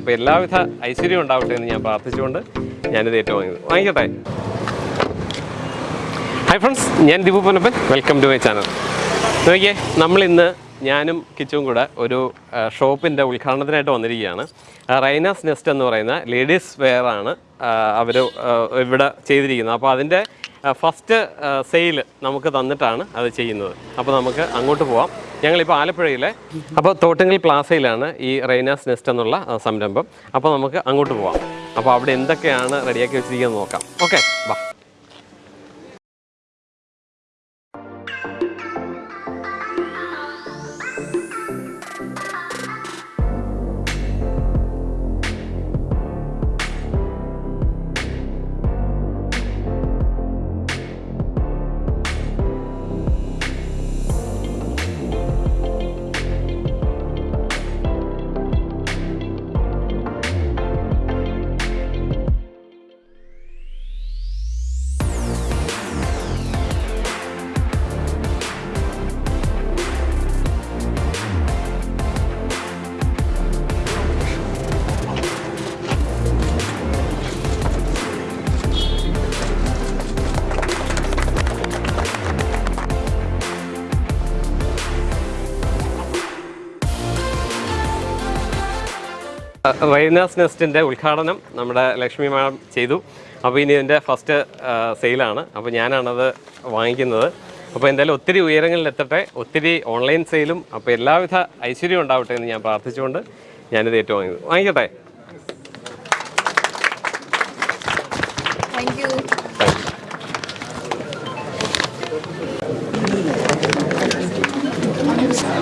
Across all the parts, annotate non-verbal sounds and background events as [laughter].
അപ്പോൾ എല്ലാവിധ ഐശ്വര്യം ഉണ്ടാവട്ടെ എന്ന് ഞാൻ പ്രാർത്ഥിച്ചുകൊണ്ട് ഞാനിത് ഏറ്റുവാങ്ങിയത് വാങ്ങിക്കട്ടെ? ഹായ് ഫ്രണ്ട്സ് ഞാൻ Dipu Ponnappan. Welcome to my channel നോക്കിയേ നമ്മളിന്ന് ഞാനും കിച്ചും കൂടെ ഒരു ഷോപ്പിന്റെ ഉദ്ഘാടനത്തിനായിട്ട് വന്നിരിക്കുകയാണ്. റൈനാസ് നെസ്റ്റ് എന്ന് പറയുന്ന ലേഡീസ് വെയറാണ് അവർ ഇവിടെ ചെയ്തിരിക്കുന്നത്. അപ്പോൾ അതിന്റെ ഫസ്റ്റ് സെയിൽ നമുക്ക് തന്നിട്ടാണ് അത് ചെയ്യുന്നത്. അപ്പോൾ നമുക്ക് അങ്ങോട്ട് പോവാം. ഞങ്ങളിപ്പോൾ ആലപ്പുഴയിലെ അപ്പോൾ തോട്ടങ്കൽ പ്ലാസയിലാണ് ഈ റൈനാസ് നെസ്റ്റ് എന്നുള്ള സംരംഭം. അപ്പോൾ നമുക്ക് അങ്ങോട്ട് പോവാം. അപ്പോൾ അവിടെ എന്തൊക്കെയാണ് റെഡിയാക്കി വെച്ചിരിക്കുന്നത് നോക്കാം. ഓക്കെ വാ. റൈനാസ് നെസ്റ്റിന്റെ ഉദ്ഘാടനം നമ്മുടെ ലക്ഷ്മി മാഡം ചെയ്തു. അപ്പോൾ ഇനി ഇതിന്റെ ഫസ്റ്റ് സെയിലാണ് അപ്പോൾ ഞാനാണത് വാങ്ങിക്കുന്നത്. അപ്പോൾ എന്തായാലും ഒത്തിരി ഉയരങ്ങളിലെത്തട്ടെ ഒത്തിരി ഓൺലൈൻ സെയിലും അപ്പോൾ എല്ലാവിധ ഐശ്വര്യം ഉണ്ടാവട്ടെ എന്ന് ഞാൻ പ്രാർത്ഥിച്ചുകൊണ്ട് ഞാനിത് ഏറ്റുവാങ്ങിയത് വാങ്ങിക്കട്ടെ?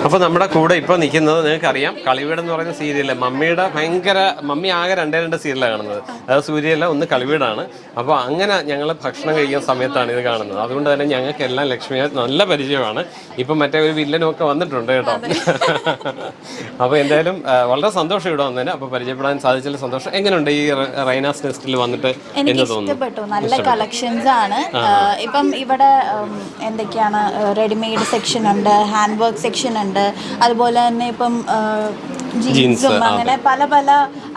അപ്പോൾ നമ്മുടെ കൂടെ ഇപ്പോൾ നിൽക്കുന്നത് നിങ്ങൾക്കറിയാം കളിവീട് എന്ന് പറയുന്ന സീരിയൽ. മമ്മിയുടെ ഭയങ്കര മമ്മി ആകെ രണ്ടേ രണ്ട് സീരിയലാണ് കാണുന്നത്. അതായത് സൂര്യല്ല ഒന്ന് കളിവീടാണ്. അപ്പോൾ അങ്ങനെ ഞങ്ങൾ ഭക്ഷണം കഴിക്കുന്ന സമയത്താണ് ഇത് കാണുന്നത്. അതുകൊണ്ട് തന്നെ ഞങ്ങൾക്ക് എല്ലാം ലക്ഷ്മിയെ നല്ല പരിചയമാണ്. ഇപ്പം മറ്റേ ഒരു വില്ലനൊക്കെ വന്നിട്ടുണ്ട് കേട്ടോ. അപ്പോൾ എന്തായാലും വളരെ സന്തോഷം ഇവിടെ വന്നതിന്. അപ്പോൾ പരിചയപ്പെടാൻ സാധിച്ചതിൽ സന്തോഷം. എങ്ങനെയുണ്ട് ഈ റൈനാസ് നെസ്റ്റിൽ വന്നിട്ട് എന്ന് തോന്നുന്നു? നല്ല കളക്ഷൻസ് ആണ്. ഇപ്പം ഇവിടെ എന്തൊക്കെയാണ് റെഡിമെയ്ഡ് സെക്ഷൻ ഉണ്ട് ഹാൻഡ് വർക്ക് സെക്ഷൻ ഉണ്ട്. അതുപോലെ തന്നെ ഇപ്പം ജീൻസും അങ്ങനെ പല പല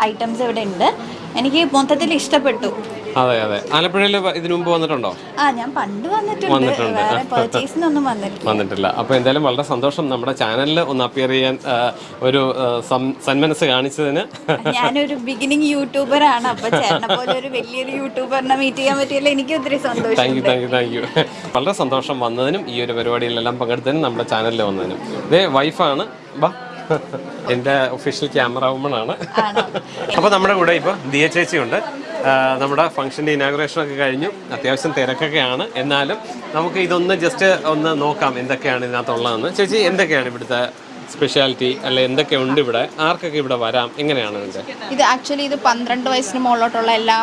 ഐറ്റംസ് ഇവിടെ ഉണ്ട്. എനിക്ക് മൊത്തത്തിൽ ഇഷ്ടപ്പെട്ടു. അതെ അതെ. ആലപ്പുഴയിൽ ഇതിനു മുമ്പ് വന്നിട്ടുണ്ടോ? ആ ഞാൻ പണ്ട് വന്നിട്ടുണ്ട്. വന്നിട്ടില്ല. അപ്പൊ അപ്പോൾ എന്തായാലും വളരെ സന്തോഷം നമ്മുടെ ചാനലിൽ ഒന്ന് അപ്പിയർ ചെയ്യാൻ ഒരു സന്മനസ് കാണിച്ചതിന്. ഞാനൊരു ബിഗിനിങ് യൂട്യൂബർ ആണ്. അപ്പോൾ ചേട്ടനെ പോലെ ഒരു വലിയൊരു യൂട്യൂബറിനെ മീറ്റ് ചെയ്യാൻ പറ്റിയല്ലോ എനിക്ക് ഒത്തിരി താങ്ക് യു സന്തോഷം താങ്ക് യു താങ്ക് യു വളരെ സന്തോഷം വന്നതിനും ഈ ഒരു പരിപാടിയിലെല്ലാം പങ്കെടുത്തതിനും നമ്മുടെ ചാനലിൽ വന്നതിനും. ഇതേ വൈഫാണ് ബാ എന്റെ ഒഫീഷ്യൽ ക്യാമറ വുമൺ ആണ്. അപ്പൊ നമ്മുടെ കൂടെ ഇപ്പൊ ദിയ ചേച്ചിയുണ്ട്. ആ, നമ്മുടെ ഫംഗ്ഷന്റെ ഇനാഗ്രേഷനൊക്കെ കഴിഞ്ഞു. അത്യാവശ്യം തിരക്കൊക്കെയാണ്. എന്നാലും നമുക്ക് ഇതൊന്ന് ജസ്റ്റ് ഒന്ന് നോക്കാം എന്തൊക്കെയാണ് ഇതിനകത്തുള്ളതെന്ന്. ചേച്ചി എന്തൊക്കെയാണ് ഇവിടുത്തെ സ്പെഷ്യാലിറ്റി അല്ലെ എന്തൊക്കെയുണ്ട് ഇവിടെ? ആർക്കൊക്കെ ഇവിടെ വരാം? എങ്ങനെയാണ് ഇത് ആക്ച്വലി ഇത് പന്ത്രണ്ട് വയസ്സിന് മുകളിലോട്ടുള്ള എല്ലാ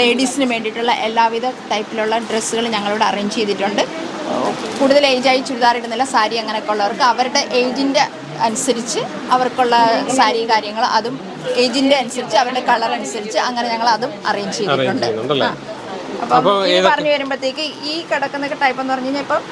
ലേഡീസിന് വേണ്ടിയിട്ടുള്ള എല്ലാവിധ ടൈപ്പിലുള്ള ഡ്രസ്സുകൾ ഞങ്ങളിവിടെ അറേഞ്ച് ചെയ്തിട്ടുണ്ട്. കൂടുതൽ ഏജായി ചുരിദാർ ഇടുന്നില്ല സാരി അങ്ങനെയൊക്കെ ഉള്ളവർക്ക്. അവരുടെ ഏജിന്റെ അനുസരിച്ച് അവർക്കുള്ള സാരി കാര്യങ്ങൾ അതും ഏജിന്റെ അനുസരിച്ച് അവരുടെ കളർ അനുസരിച്ച് അങ്ങനെ ഞങ്ങൾ അതും അറേഞ്ച് ചെയ്തിട്ടുണ്ട്. അപ്പം ഈ പറഞ്ഞു വരുമ്പോഴത്തേക്ക് ഈ കിടക്കുന്ന ടൈപ്പ് എന്ന് പറഞ്ഞു കഴിഞ്ഞാൽ ഇപ്പം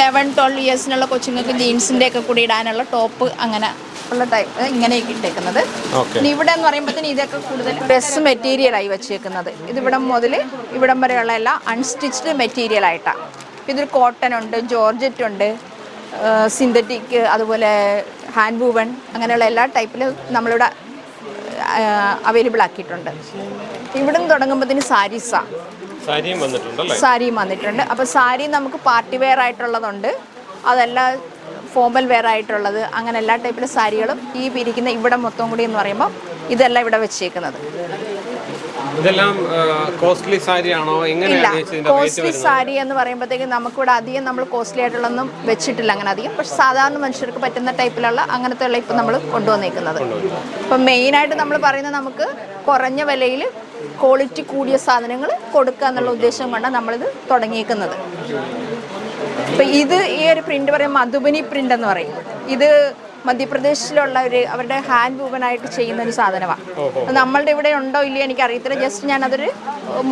ലെവൻ ട്വൽവ് ഇയേഴ്സിനുള്ള കൊച്ചുങ്ങൾക്ക് ജീൻസിന്റെ ഒക്കെ കൂടി ഇടാനുള്ള ടോപ്പ് അങ്ങനെ ഉള്ള ടൈപ്പ് ഇങ്ങനെയൊക്കെ ഇട്ടേക്കുന്നത്. പിന്നെ ഇനി ഇവിടെ എന്ന് പറയുമ്പോഴത്തേന് ഇതൊക്കെ കൂടുതൽ ഡ്രസ് മെറ്റീരിയലായി വെച്ചേക്കുന്നത്. ഇത് ഇവിടം മുതൽ ഇവിടം വരെയുള്ള എല്ലാം അൺസ്റ്റിച്ച്ഡ് മെറ്റീരിയൽ ആയിട്ടാണ് ഇതൊരു കോട്ടൺ ഉണ്ട് ജോർജറ്റ് ഉണ്ട് സിന്തറ്റിക് അതുപോലെ ഹാൻഡ് വൂവൺ അങ്ങനെയുള്ള എല്ലാ ടൈപ്പിലും നമ്മളിവിടെ അവൈലബിൾ ആക്കിയിട്ടുണ്ട്. ഇവിടുന്ന് തുടങ്ങുമ്പോൾ തുടങ്ങുമ്പോഴത്തേന് സാരീസാണ് സാരിയും വന്നിട്ടുണ്ടല്ലേ? സാരിയും വന്നിട്ടുണ്ട്. അപ്പോൾ സാരി നമുക്ക് പാർട്ടി വെയർ ആയിട്ടുള്ളതുണ്ട്. അതല്ല ഫോമൽ വെയർ ആയിട്ടുള്ളത്. അങ്ങനെ എല്ലാ ടൈപ്പിലെ സാരികളും ഈ പിരിക്കുന്ന ഇവിടെ മൊത്തം കൂടി എന്ന് പറയുമ്പോൾ ഇതെല്ലാം ഇവിടെ വെച്ചേക്കുന്നത്. ഇതെല്ലാം കോസ്റ്റ്ലി സാരിയാണോ? ഇല്ല കോസ്റ്റ്ലി സാരി എന്ന് പറയുമ്പോഴത്തേക്ക് നമുക്കിവിടെ അധികം നമ്മൾ കോസ്റ്റ്ലി ആയിട്ടുള്ളൊന്നും വെച്ചിട്ടില്ല അങ്ങനെ അധികം. പക്ഷെ സാധാരണ മനുഷ്യർക്ക് പറ്റുന്ന ടൈപ്പിലുള്ള അങ്ങനത്തെ ഉള്ള ഇപ്പം നമ്മൾ കൊണ്ടുവന്നേക്കുന്നത്. ഇപ്പം മെയിനായിട്ട് നമ്മൾ പറയുന്നത് നമുക്ക് കുറഞ്ഞ വിലയിൽ ക്വാളിറ്റി കൂടിയ സാധനങ്ങൾ കൊടുക്കുക എന്നുള്ള ഉദ്ദേശം കൊണ്ടാണ് നമ്മളിത് തുടങ്ങിയേക്കുന്നത്. ഇപ്പം ഇത് ഈ ഒരു പ്രിന്റ് പറയും മധുബനി പ്രിന്റ് എന്ന് പറയും. ഇത് മധ്യപ്രദേശിലുള്ള ഒരു അവരുടെ ഹാൻഡ് വൂവനായിട്ട് ചെയ്യുന്ന ഒരു സാധനമാണ് നമ്മളുടെ ഇവിടെ ഉണ്ടോ ഇല്ലയോ എനിക്ക് അറിയത്തില്ല ജസ്റ്റ് ഞാൻ അതൊരു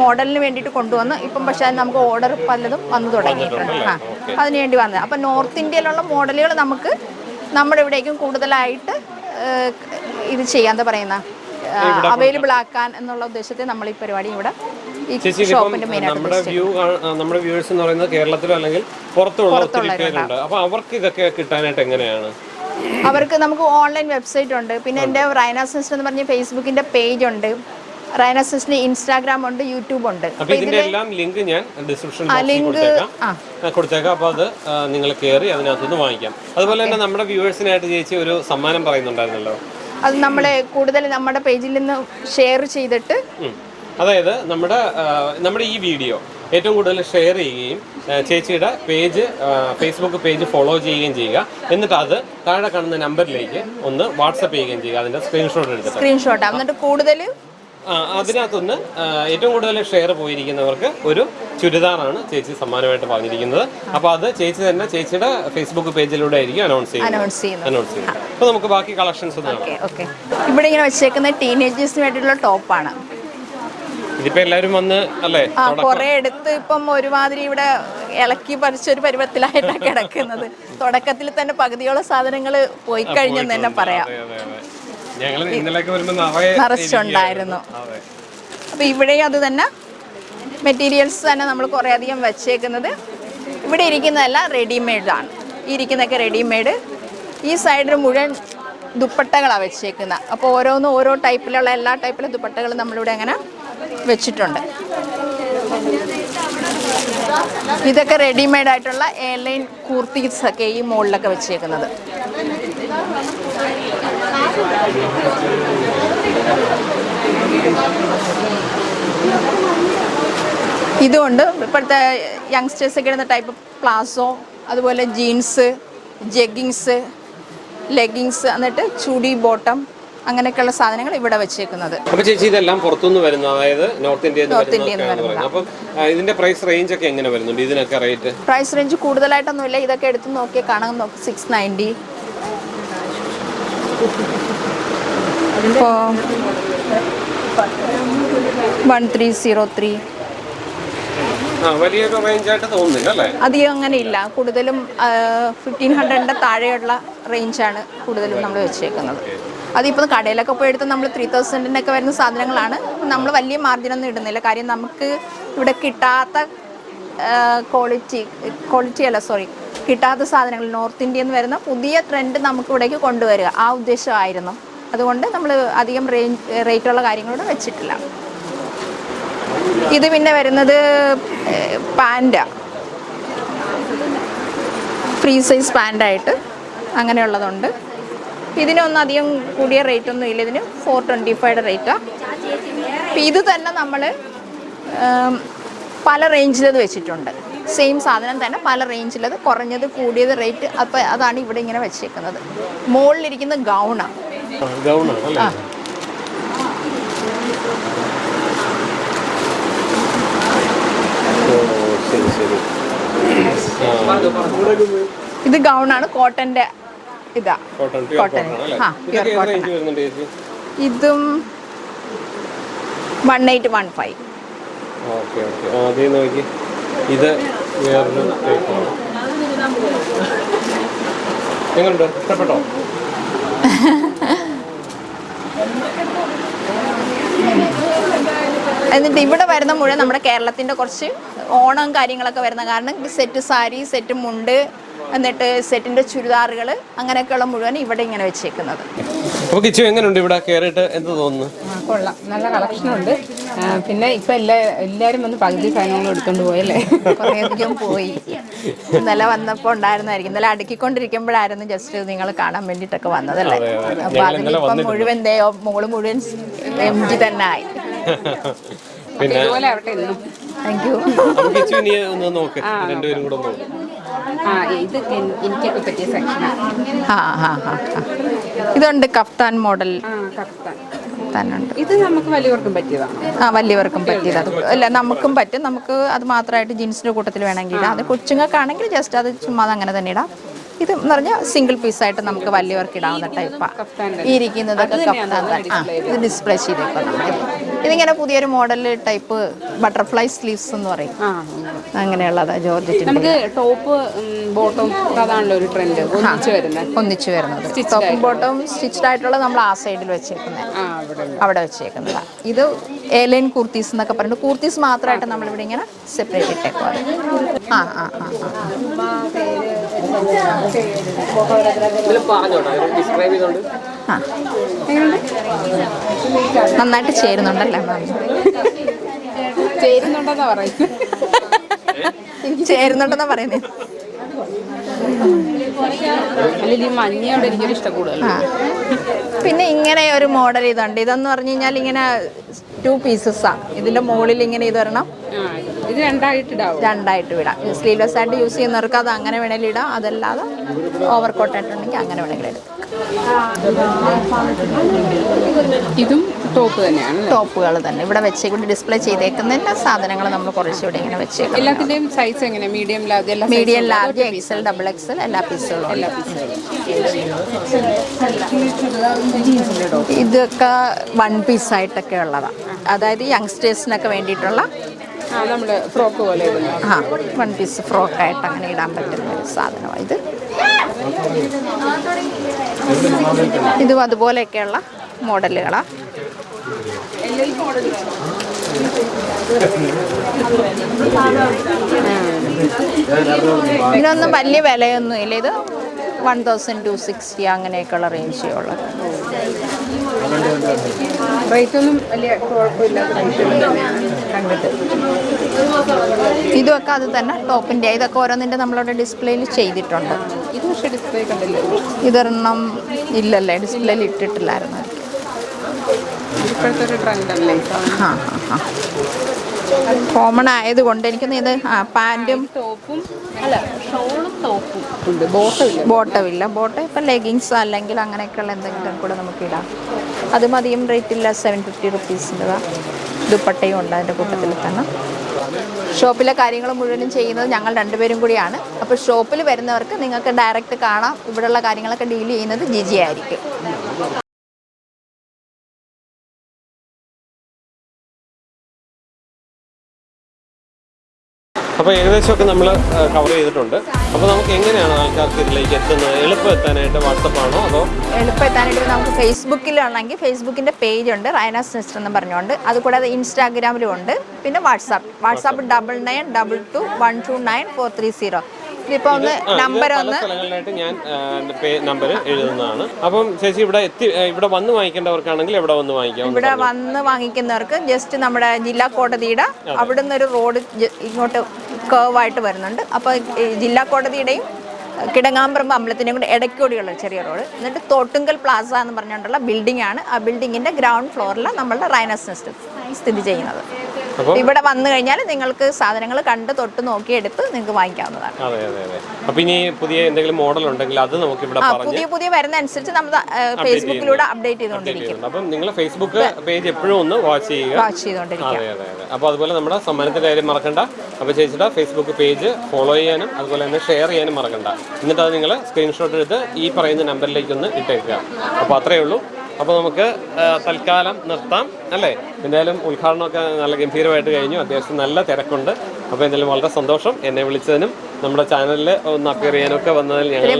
മോഡലിന് വേണ്ടിയിട്ട് കൊണ്ടുവന്ന്. ഇപ്പം പക്ഷേ അത് നമുക്ക് ഓർഡർ പലതും വന്നു തുടങ്ങിയിട്ടുണ്ട് ആ അതിന് വേണ്ടി വന്നത്. അപ്പം നോർത്ത് ഇന്ത്യയിലുള്ള മോഡലുകൾ നമുക്ക് നമ്മുടെ ഇവിടേക്കും കൂടുതലായിട്ട് ഇത് ചെയ്യാൻ പറയുന്ന അവൈലബിൾ ആക്കാൻ എന്നുള്ള ഉദ്ദേശത്തെ നമ്മൾ ഈ പരിപാടി ഇവിടെ നമ്മുടെ വ്യൂ നമ്മുടെ വ്യൂവേഴ്സ് എന്ന് പറയുന്നത് കേരളത്തിലോ അല്ലെങ്കിൽ പുറത്തുള്ള ഒത്തിരി പേരുണ്ട്. അപ്പൊ അവർക്ക് ഇതൊക്കെ കിട്ടാനായിട്ട് എങ്ങനെയാണ്? അവർക്ക് നമുക്ക് ഓൺലൈൻ വെബ്സൈറ്റ് ഉണ്ട്. പിന്നെ എന്റെ റൈന സിസ്റ്റർ എന്ന് പറഞ്ഞ ഫേസ്ബുക്കിന്റെ പേജ് ഉണ്ട്. റൈന സിസ്റ്ററിന് ഇൻസ്റ്റാഗ്രാം ഉണ്ട് യൂട്യൂബ് ഉണ്ട്. എല്ലാം ലിങ്ക് ഞാൻ ഡിസ്ക്രിപ്ഷൻ കൊടുത്തേക്കാം. ആ. ആ, കൊടുത്തേക്കാം. അപ്പൊ അത് നിങ്ങൾ കയറി അതിനകത്തുനിന്ന് വാങ്ങിക്കാം. അതുപോലെ തന്നെ നമ്മുടെ വ്യൂവേഴ്സിനായിട്ട് ചേച്ചി ഒരു സമ്മാനം പറയുന്നുണ്ടായിരുന്നല്ലോ. അത് നമ്മളെ കൂടുതൽ നമ്മുടെ പേജിൽ നിന്ന് ഷെയർ ചെയ്തിട്ട് അതായത് നമ്മുടെ നമ്മുടെ ഈ വീഡിയോ ഏറ്റവും കൂടുതൽ ഷെയർ ചെയ്യുകയും ചേച്ചിയുടെ പേജ് ഫേസ്ബുക്ക് പേജ് ഫോളോ ചെയ്യുകയും ചെയ്യുക. എന്നിട്ട് അത് താഴെ കാണുന്ന നമ്പറിലേക്ക് ഒന്ന് വാട്സപ്പ് ചെയ്യുകയും ചെയ്യുക. അതിന്റെ സ്ക്രീൻഷോട്ട് എടുത്തിട്ട്. സ്ക്രീൻഷോട്ട് എന്നിട്ട് കൂടുതൽ അതിനകത്തുനിന്ന് അതിനകത്തൊന്ന് ഏറ്റവും കൂടുതൽ ഷെയർ പോയിരിക്കുന്നവർക്ക് ഒരു ചുരിദാറാണ് ചേച്ചി സമ്മാനമായിട്ട് പറഞ്ഞിരിക്കുന്നത്. അപ്പൊ അത് ചേച്ചി തന്നെ ചേച്ചിയുടെ ഫേസ്ബുക്ക് പേജിലൂടെ ആയിരിക്കും അനൗൺസ് ചെയ്യുന്നത്. അനൗൺസ് ചെയ്യുന്നത്. അപ്പൊ നമുക്ക് ബാക്കി കളക്ഷൻസ് ഇവിടെ ഇങ്ങനെ വെച്ചേക്കുന്ന ടീനേജേഴ്സിന് വേണ്ടിയിട്ടുള്ള ടോപ്പാണ് ഇതിപ്പോ എല്ലാരും വന്ന് അല്ലേ? കുറെ എടുത്ത് ഇപ്പം ഒരുമാതിരി ഇവിടെ ഇളക്കി പറിച്ച ഒരു പരുവത്തിലായിട്ടാണ് [laughs] കിടക്കുന്നത്. തുടക്കത്തിൽ തന്നെ പകുതിയോളം സാധനങ്ങൾ പോയി കഴിഞ്ഞെന്ന് തന്നെ പറയാം. നിറച്ചുണ്ടായിരുന്നു. അപ്പൊ ഇവിടെയും അത് തന്നെ മെറ്റീരിയൽസ് തന്നെ നമ്മൾ കുറേ അധികം വെച്ചേക്കുന്നത്. ഇവിടെ ഇരിക്കുന്നതെല്ലാം റെഡിമെയ്ഡാണ് ഈ ഇരിക്കുന്നതൊക്കെ റെഡിമെയ്ഡ് ഈ സൈഡിൽ മുഴുവൻ ദുപ്പട്ടകളാണ് വെച്ചേക്കുന്നത് അപ്പോൾ ഓരോന്നും ഓരോ ടൈപ്പിലുള്ള എല്ലാ ടൈപ്പിലെ ദുപ്പട്ടകളും നമ്മളിവിടെ അങ്ങനെ വെച്ചിട്ടുണ്ട്. ഇതൊക്കെ റെഡിമെയ്ഡ് ആയിട്ടുള്ള എയർലൈൻ കൂർത്തീസ് ഒക്കെ ഈ മുകളിലൊക്കെ വെച്ചേക്കുന്നത്. ഇതുകൊണ്ട് ഇപ്പോഴത്തെ യങ്സ്റ്റേഴ്സ് ഒക്കെ ഇടുന്ന ടൈപ്പ് പ്ലാസോ അതുപോലെ ജീൻസ് ജെഗിങ്സ് ലെഗിങ്സ് എന്നിട്ട് ചുടി ബോട്ടം അങ്ങനെയൊക്കെയുള്ള സാധനങ്ങൾ ഇവിടെ വെച്ചേക്കുന്നത്. അപ്പോൾ ചേച്ചി ഇതെല്ലാം പുറത്തുനിന്ന് വരുന്ന അതായത് നോർത്ത് ഇന്ത്യയിൽ നിന്ന് നോർത്ത് ഇന്ത്യയിൽ നിന്ന് വരുന്നതൊക്കെയാണ് അപ്പം ഇതിന്റെ പ്രൈസ് റേഞ്ച് ഒക്കെ എങ്ങനെ വരുന്നുണ്ട്? ഇതിനൊക്കെ റേറ്റ്? Price range കൂടുതലായിട്ടൊന്നുമില്ല. ഇതൊക്കെ എടുത്ത് നോക്കിയാൽ കാണാൻ നോക്കി. സിക്സ് നയന്റി ഇപ്പോൾ വൺ ത്രീ സീറോ ത്രീ അധികം അങ്ങനെ ഇല്ല. കൂടുതലും ഫിഫ്റ്റീൻ ഹൺഡ്രഡിന്റെ താഴെയുള്ള റേഞ്ചാണ് കൂടുതലും നമ്മൾ വെച്ചേക്കുന്നത്. അതിപ്പോൾ കടയിലൊക്കെ പോയി എടുത്ത് നമ്മൾ ത്രീ തൗസൻഡിനൊക്കെ വരുന്ന സാധനങ്ങളാണ്. നമ്മൾ വലിയ മാർജിനൊന്നും ഇടുന്നില്ല. കാര്യം നമുക്ക് ഇവിടെ കിട്ടാത്ത ക്വാളിറ്റി ക്വാളിറ്റി അല്ല സോറി കിട്ടാത്ത സാധനങ്ങൾ നോർത്ത് ഇന്ത്യയിൽ നിന്ന് വരുന്ന പുതിയ ട്രെൻഡ് നമുക്ക് ഇവിടേക്ക് കൊണ്ടുവരിക. ആ ഉദ്ദേശമായിരുന്നു. അതുകൊണ്ട് നമ്മൾ അധികം റേഞ്ച് റേറ്റുള്ള കാര്യങ്ങളോട് വെച്ചിട്ടില്ല. ഇത് പിന്നെ വരുന്നത് പാന്റാണ് ഫ്രീ സൈസ് പാന്റായിട്ട് അങ്ങനെയുള്ളതുണ്ട്. ഇതിനൊന്നും അധികം കൂടിയ റേറ്റ് ഒന്നും ഇല്ല. ഇതിന് ഫോർ ട്വന്റി ഫൈവ് റേറ്റാണ് അപ്പം ഇത് തന്നെ നമ്മൾ പല റേഞ്ചിലത് വെച്ചിട്ടുണ്ട്. സെയിം സാധനം തന്നെ പല റേഞ്ചിലത് കുറഞ്ഞത് കൂടിയത് റേറ്റ് അപ്പോൾ അതാണ് ഇവിടെ ഇങ്ങനെ വെച്ചേക്കുന്നത്. മുകളിലിരിക്കുന്ന ഗൗണാണ് ഇത് ഗൗണാണ് കോട്ടന്റെ ഇതാ. Cotton pure. കോട്ടൺ ആ, വരുന്നുണ്ട് ചേച്ചി ഇതും വൺ എയ്റ്റ് വൺ ഫൈവ് ഇത് എങ്ങനെയുണ്ട് ഇഷ്ടപ്പെട്ടോ? എന്നിട്ട് ഇവിടെ വരുന്ന മുഴുവൻ നമ്മുടെ കേരളത്തിന്റെ കുറച്ച് ഓണം കാര്യങ്ങളൊക്കെ വരുന്ന കാരണം സെറ്റ് സാരി സെറ്റ് മുണ്ട് എന്നിട്ട് സെറ്റിന്റെ ചുരിദാറുകൾ അങ്ങനെയൊക്കെയുള്ള മുഴുവൻ ഇവിടെ ഇങ്ങനെ വെച്ചേക്കുന്നത്. അപ്പൊ കിച്ചു എങ്ങനെയുണ്ട് ഇവിടെ കയറിയിട്ട് എന്ത് തോന്നുന്നു? കൊള്ളാം. നല്ല കളക്ഷൻ ഉണ്ട്. പിന്നെ ഇപ്പൊ എല്ലാ എല്ലാരും വന്ന് പകുതി സാധനങ്ങൾ എടുത്തോണ്ട് പോയല്ലേ? കുറേയധികം പോയി. ഇന്നലെ വന്നപ്പോൾ ഉണ്ടായിരുന്നായിരിക്കും. ഇന്നലെ അടുക്കിക്കൊണ്ടിരിക്കുമ്പോഴായിരുന്നു ജസ്റ്റ് നിങ്ങൾ കാണാൻ വേണ്ടിട്ടൊക്കെ വന്നതല്ലേ. അപ്പൊ ഇന്നലെ മുഴുവൻ ദേ മോൾ മുഴുവൻ എം ജി തന്നെ ആയി. പിന്നെ താങ്ക് യു കിച്ചു ഇനി ഒന്ന് നോക്ക്. രണ്ടുപേരും കൂടെ നോക്ക് ആ ഇത് എൻ- എനിക്കൊക്കെ പറ്റിയ സെക്ഷനാണ് ആ. ആ ആ ആ. ഇതുണ്ട് കഫ്താൻ മോഡൽ. തന്നുണ്ട് ഇത് നമുക്ക് വലിയവർക്കും പറ്റിയതാണ്? ആ വലിയവർക്കും പറ്റിയത്. അത് അല്ല നമുക്കും പറ്റും. നമുക്ക് അത് മാത്രമായിട്ട് ജീൻസിന്റെ കൂട്ടത്തിൽ വേണമെങ്കിൽ ഇടാം. അത് കൊച്ചുങ്ങൾക്കാണെങ്കിൽ ജസ്റ്റ് അത് ചുമ്മാ അങ്ങനെ തന്നെ ഇടാം. ഇത് എന്ന് പറഞ്ഞാൽ സിംഗിൾ പീസായിട്ട് നമുക്ക് വലിയവർക്ക് ഇടാവുന്ന ടൈപ്പാണ് ഇരിക്കുന്നതൊക്കെ കഫ്താൻ ആ ഇത് ഡിസ്പ്ലേ ചെയ്തേക്കാം ഇതിങ്ങനെ പുതിയൊരു മോഡൽ ടൈപ്പ് ബട്ടർഫ്ലൈ സ്ലീവ്സ് എന്ന് പറയും. അങ്ങനെയുള്ളത് ജോർജറ്റ് നമുക്ക് ടോപ്പ് ബോട്ടം അതാണല്ലോ ഒരു ട്രെൻഡ് ഒന്നിച്ച് വരുന്നത്. ഒന്നിച്ചു വരുന്നത്. ടോപ്പും ബോട്ടവും സ്റ്റിച്ച്ഡ് ആയിട്ടുള്ളത് നമ്മൾ ആ സൈഡിൽ വെച്ചേക്കുന്നത് ആ അവിടെ വെച്ചേക്കുന്നത്. ഇത് എലൈൻ കുർത്തീസ് എന്നൊക്കെ പറഞ്ഞിട്ട് കുർത്തീസ് മാത്രമായിട്ട് നമ്മളിവിടെ ഇങ്ങനെ സെപ്പറേറ്റ് ഇട്ടേക്കുവാണ് ആ ആ ആ ആ നന്നായിട്ട് ചേരുന്നുണ്ടല്ലേ? മാം ചേരുന്നുണ്ടെന്നാ പറയുന്നത്. ചേരുന്നുണ്ടെന്നാ പറയുന്നത് പിന്നെ ഇങ്ങനെ ഒരു മോഡൽ ഇതുണ്ട്. ഇതെന്ന് പറഞ്ഞു കഴിഞ്ഞാൽ ഇങ്ങനെ ടു ആണ്. ഇതിന്റെ മുകളിൽ ഇങ്ങനെ ഇത് വരണം. ഇത് രണ്ടായിട്ട് രണ്ടായിട്ട് വിടാം. സ്ലീവ്ലെസ് ആയിട്ട് യൂസ് ചെയ്യുന്നവർക്ക് അത് അങ്ങനെ വേണമെങ്കിൽ ഇടാം. അതല്ലാതെ ഓവർ കോട്ടായിട്ടുണ്ടെങ്കിൽ അങ്ങനെ വേണമെങ്കിൽ എടുക്കാം ഇതും ടോപ്പ് തന്നെയാണ് ടോപ്പുകൾ തന്നെ. ഇവിടെ വെച്ചേക്കൊണ്ട് ഡിസ്പ്ലേ ചെയ്തേക്കുന്ന എല്ലാ സാധനങ്ങളും നമ്മൾ കുറച്ചുകൂടി ഇങ്ങനെ വെച്ചേക്കും എല്ലാത്തിന്റെയും സൈസ് എങ്ങനെ? മീഡിയം ലാർജ് എല്ലാ medium large XL double XL എല്ലാ പീസുകളും എല്ലാ ഇതൊക്കെ വൺ പീസ് ആയിട്ടൊക്കെ ഉള്ളതാണ് അതായത് യങ്സ്റ്റേഴ്സിനൊക്കെ വേണ്ടിയിട്ടുള്ള ആ നമ്മൾ ഫ്രോക്ക് പോലെ ആ വൺ പീസ് ഫ്രോക്കായിട്ട് അങ്ങനെ ഇടാൻ പറ്റുന്ന ഒരു സാധനമാണ് ഇത്. ഇതും അതുപോലെയൊക്കെയുള്ള മോഡലുകളാണ് ഇതിനൊന്നും വലിയ വിലയൊന്നും ഇല്ല. ഇത് വൺ തൗസൻഡ് ടു സിക്സ്റ്റി അങ്ങനെയൊക്കെയുള്ള റേഞ്ചേ ഉള്ളത് വലിയ ഇതൊക്കെ അത് തന്നെ ടോപ്പിന്റെ ഇതൊക്കെ ഓരോന്നിന്റെ നമ്മളവിടെ ഡിസ്പ്ലേയിൽ ചെയ്തിട്ടുണ്ട്. പക്ഷേ ഡിസ്പ്ലേ കണ്ടില്ലേ ഇതൊരെണ്ണം ഇല്ലല്ലേ? ഡിസ്പ്ലേയിൽ ഇട്ടിട്ടില്ലായിരുന്നു. ഇപ്പോഴത്തെ ഒരു ട്രെൻഡല്ലേ ആ ആ കോമൺ ആയതുകൊണ്ട് എനിക്കൊന്ന് ഇത് ആ പാന്റും ടോപ്പും അല്ല ഷോളും ടോപ്പും ഉണ്ട്. ബോട്ടമില്ല ബോട്ടമില്ല ബോട്ടം ഇപ്പം ലെഗിങ്സ് അല്ലെങ്കിൽ അങ്ങനെയൊക്കെയുള്ള എന്തെങ്കിലും കൂടെ നമുക്ക് ഇടാം. അത് മതിയും റേറ്റ് ഇല്ല. സെവൻ ഫിഫ്റ്റി റുപ്പീസിന്റെതാണ് ദുപ്പട്ടയും ഉണ്ട് അതിന്റെ കൂട്ടത്തിൽ തന്നെ. ഷോപ്പിലെ കാര്യങ്ങൾ മുഴുവനും ചെയ്യുന്നത് ഞങ്ങൾ രണ്ടുപേരും കൂടിയാണ്. അപ്പോൾ ഷോപ്പിൽ വരുന്നവർക്ക് നിങ്ങൾക്ക് ഡയറക്റ്റ് കാണാം. ഇവിടെയുള്ള കാര്യങ്ങളൊക്കെ ഡീൽ ചെയ്യുന്നത് ജിജി ആയിരിക്കും. അപ്പോൾ ഏകദേശമൊക്കെ നമ്മൾ കവർ ചെയ്തിട്ടുണ്ട്. അപ്പോൾ നമുക്ക് എങ്ങനെയാണ് ആൾക്കാർക്ക് ഇതിലേക്ക് എത്തുന്നത്? എളുപ്പം എത്താനായിട്ട് വാട്സപ്പാണോ അതോ? എളുപ്പം എത്താനായിട്ട് നമുക്ക് ഫേസ്ബുക്കിലാണെങ്കിൽ ഫേസ്ബുക്കിന്റെ പേജ് ഉണ്ട് റൈനാസ് സിസ്റ്റർ എന്ന് പറഞ്ഞുകൊണ്ട്. അതുകൂടാതെ ഇൻസ്റ്റാഗ്രാമിലും ഉണ്ട്. പിന്നെ WhatsApp WhatsApp double nine double two one two nine four three zero ഇതിപ്പോൾ ഒന്ന് നമ്പർ ഒന്ന്. സ്ഥലങ്ങളിലായിട്ട് ഞാൻ നമ്പർ എഴുതുന്നതാണ്. അപ്പം ചേച്ചി ഇവിടെ എത്തി ഇവിടെ വന്ന് വാങ്ങിക്കേണ്ടവർക്കാണെങ്കിൽ ഇവിടെ വന്ന് വാങ്ങിക്കാം. ഇവിടെ വന്ന് വാങ്ങിക്കുന്നവർക്ക് ജസ്റ്റ് നമ്മുടെ ജില്ലാ കോടതിയുടെ അവിടുന്ന് ഒരു റോഡ് ഇങ്ങോട്ട് കേവായിട്ട് വരുന്നുണ്ട്. അപ്പൊ ജില്ലാ കോടതിയുടെയും കിടങ്ങാമ്പറമ്പ് അമ്പലത്തിന്റെയും കൂടെ ഇടയ്ക്കൂടിയുള്ള ചെറിയ റോഡ്. എന്നിട്ട് തോട്ടുങ്കൽ പ്ലാസ എന്ന് പറഞ്ഞുകൊണ്ടുള്ള ബിൽഡിംഗ് ആണ്. ആ ബിൽഡിങ്ങിന്റെ ഗ്രൗണ്ട് ഫ്ലോറിൽ നമ്മളുടെ റൈനസ് നെസ്റ്റ് സ്ഥിതി ചെയ്യുന്നത്. ഇവിടെ വന്നു കഴിഞ്ഞാൽ നിങ്ങൾക്ക് സാധനങ്ങൾ കണ്ട് തൊട്ട് നോക്കി എടുത്ത് നിങ്ങൾക്ക് വാങ്ങിക്കാവുന്നതാണ്. അപ്പോൾ ഇനി പുതിയ എന്തെങ്കിലും മോഡൽ ഉണ്ടെങ്കിൽ അത് നമുക്ക് ഇവിടെ പുതിയ പുതിയ വരുന്ന അനുസരിച്ച് നമ്മൾ ഫേസ്ബുക്കിലൂടെ അപ്ഡേറ്റ് ചെയ്തുകൊണ്ടിരിക്കും. അപ്പം നിങ്ങൾ ഫേസ്ബുക്ക് പേജ് എപ്പോഴും ഒന്ന് വാച്ച് ചെയ്യുക. വാച്ച് ചെയ്തുകൊണ്ടിരിക്കുക. അപ്പോൾ അതുപോലെ നമ്മുടെ സമ്മാനത്തിന്റെ കാര്യം മറക്കണ്ട. അപ്പോൾ ചേച്ചിയുടെ ഫേസ്ബുക്ക് പേജ് ഫോളോ ചെയ്യാനും അതുപോലെ തന്നെ ഷെയർ ചെയ്യാനും മറക്കണ്ട. എന്നിട്ട് അത് നിങ്ങൾ സ്ക്രീൻഷോട്ട് എടുത്ത് ഈ പറയുന്ന നമ്പറിലേക്ക് ഒന്ന് ഇട്ടേക്കുക. അപ്പോൾ അത്രയേ ഉള്ളൂ. അപ്പോൾ നമുക്ക് തൽക്കാലം നിർത്താം അല്ലേ? എന്തായാലും ഉദ്ഘാടനമൊക്കെ നല്ല ഗംഭീരമായിട്ട് കഴിഞ്ഞു. അത്യാവശ്യം നല്ല തിരക്കുണ്ട്. അപ്പോൾ എന്തായാലും വളരെ സന്തോഷം എന്നെ വിളിച്ചതിനും നമ്മുടെ ചാനലിൽ ഒന്ന് അപ്പിയർ ചെയ്യാനൊക്കെ വന്നതിൽ ഞങ്ങൾ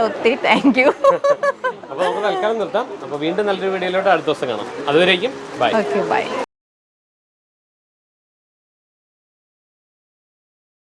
[laughs] ഒത്തിരി താങ്ക് യു അപ്പോൾ നമുക്ക് തൽക്കാലം നിർത്താം. അപ്പോൾ വീണ്ടും നല്ലൊരു വീഡിയോയിലോട്ട് അടുത്ത ദിവസം കാണാം. അതുവരേക്കും ബൈ ബൈ